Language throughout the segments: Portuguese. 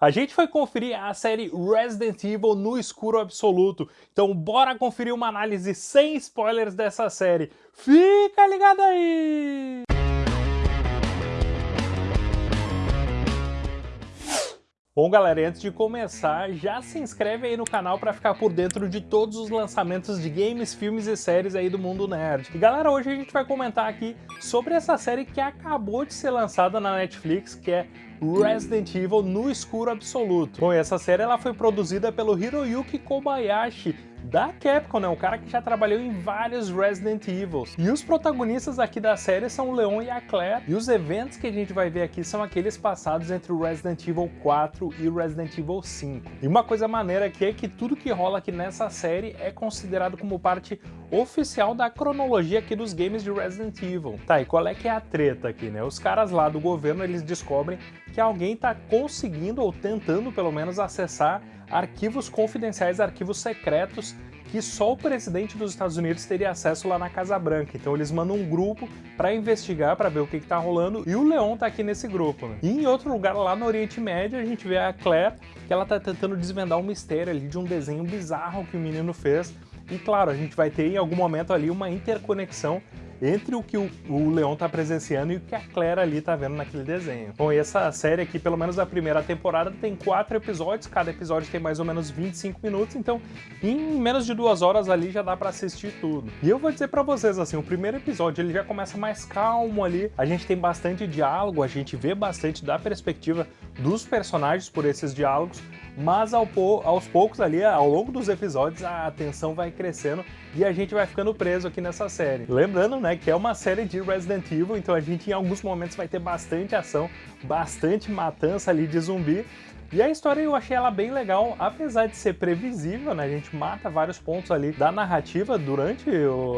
A gente foi conferir a série Resident Evil no escuro absoluto, então bora conferir uma análise sem spoilers dessa série. Fica ligado aí! Bom galera, antes de começar, já se inscreve aí no canal para ficar por dentro de todos os lançamentos de games, filmes e séries aí do mundo nerd. E galera, hoje a gente vai comentar aqui sobre essa série que acabou de ser lançada na Netflix, que é Resident Evil no escuro absoluto. Bom, essa série ela foi produzida pelo Hiroyuki Kobayashi, da Capcom, né? O cara que já trabalhou em vários Resident Evils. E os protagonistas aqui da série são o Leon e a Claire, e os eventos que a gente vai ver aqui são aqueles passados entre o Resident Evil 4 e o Resident Evil 5. E uma coisa maneira aqui é que tudo que rola aqui nessa série é considerado como parte oficial da cronologia aqui dos games de Resident Evil. Tá, e qual é que é a treta aqui, né? Os caras lá do governo, eles descobrem que alguém tá conseguindo, ou tentando pelo menos, acessar arquivos confidenciais, arquivos secretos que só o presidente dos Estados Unidos teria acesso lá na Casa Branca. Então eles mandam um grupo para investigar, para ver o que, está rolando, e o Leon tá aqui nesse grupo. Né? E em outro lugar lá no Oriente Médio, a gente vê a Claire, que ela tá tentando desvendar um mistério ali de um desenho bizarro que o menino fez. E claro, a gente vai ter em algum momento ali uma interconexão entre o que o, o Leon tá presenciando e o que a Claire ali tá vendo naquele desenho. Bom, e essa série aqui, pelo menos a primeira temporada, tem quatro episódios, cada episódio tem mais ou menos 25 minutos, então em menos de duas horas ali já dá pra assistir tudo. E eu vou dizer pra vocês, assim, o primeiro episódio ele já começa mais calmo ali, a gente tem bastante diálogo, a gente vê bastante da perspectiva dos personagens por esses diálogos, mas ao aos poucos ali, ao longo dos episódios, a tensão vai crescendo e a gente vai ficando preso aqui nessa série. Lembrando, né, que é uma série de Resident Evil, então a gente em alguns momentos vai ter bastante ação, bastante matança ali de zumbi, e a história eu achei ela bem legal, apesar de ser previsível, né? A gente mata vários pontos ali da narrativa durante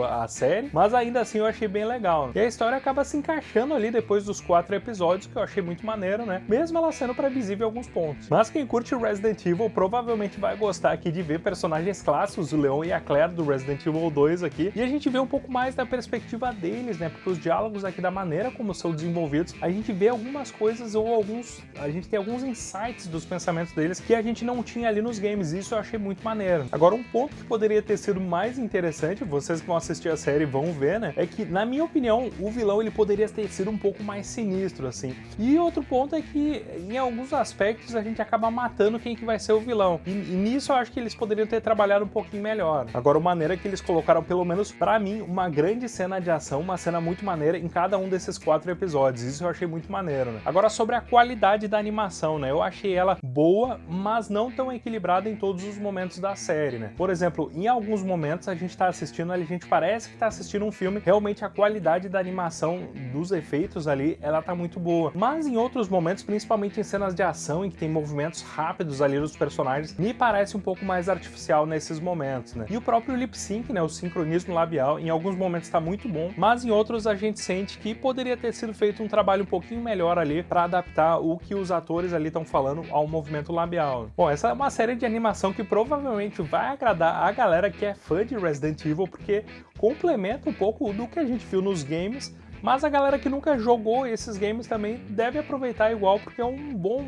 a série, mas ainda assim eu achei bem legal. E a história acaba se encaixando ali depois dos quatro episódios, que eu achei muito maneiro, né? Mesmo ela sendo previsível em alguns pontos. Mas quem curte Resident Evil provavelmente vai gostar aqui de ver personagens clássicos, o Leon e a Claire do Resident Evil 2 aqui, e a gente vê um pouco mais da perspectiva deles, né? Porque os diálogos aqui, da maneira como são desenvolvidos, a gente vê algumas coisas ou alguns... a gente tem alguns insights dos dos pensamentos deles que a gente não tinha ali nos games, isso eu achei muito maneiro. Agora, um ponto que poderia ter sido mais interessante, vocês que vão assistir a série vão ver, né, é que, na minha opinião, o vilão ele poderia ter sido um pouco mais sinistro, assim. E outro ponto é que, em alguns aspectos, a gente acaba matando quem que vai ser o vilão. E, e nisso eu acho que eles poderiam ter trabalhado um pouquinho melhor. Agora, a maneira que eles colocaram, pelo menos para mim, uma grande cena de ação, uma cena muito maneira em cada um desses quatro episódios. Isso eu achei muito maneiro, né? Agora, sobre a qualidade da animação, né? Eu achei ela boa, mas não tão equilibrada em todos os momentos da série, né? Por exemplo, em alguns momentos a gente tá assistindo, a gente parece que tá assistindo um filme, realmente a qualidade da animação dos efeitos ali, ela tá muito boa. Mas em outros momentos, principalmente em cenas de ação, em que tem movimentos rápidos ali dos personagens, me parece um pouco mais artificial nesses momentos, né? E o próprio lip sync, né, o sincronismo labial, em alguns momentos tá muito bom, mas em outros a gente sente que poderia ter sido feito um trabalho um pouquinho melhor ali para adaptar o que os atores ali estão falando ao movimento labial. Bom, essa é uma série de animação que provavelmente vai agradar a galera que é fã de Resident Evil, porque complementa um pouco do que a gente viu nos games, mas a galera que nunca jogou esses games também deve aproveitar igual, porque é um bom,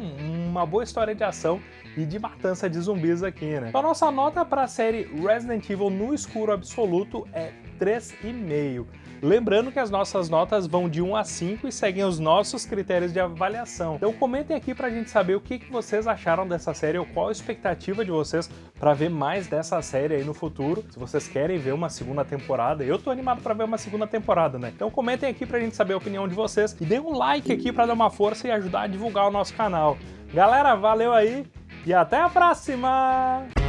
uma boa história de ação e de matança de zumbis aqui, né? Então a nossa nota para a série Resident Evil no escuro absoluto é 3,5. Lembrando que as nossas notas vão de 1 a 5 e seguem os nossos critérios de avaliação. Então comentem aqui pra gente saber o que, vocês acharam dessa série ou qual a expectativa de vocês para ver mais dessa série aí no futuro. Se vocês querem ver uma segunda temporada, eu tô animado para ver uma segunda temporada, né? Então comentem aqui pra gente saber a opinião de vocês e deem um like aqui para dar uma força e ajudar a divulgar o nosso canal. Galera, valeu aí e até a próxima!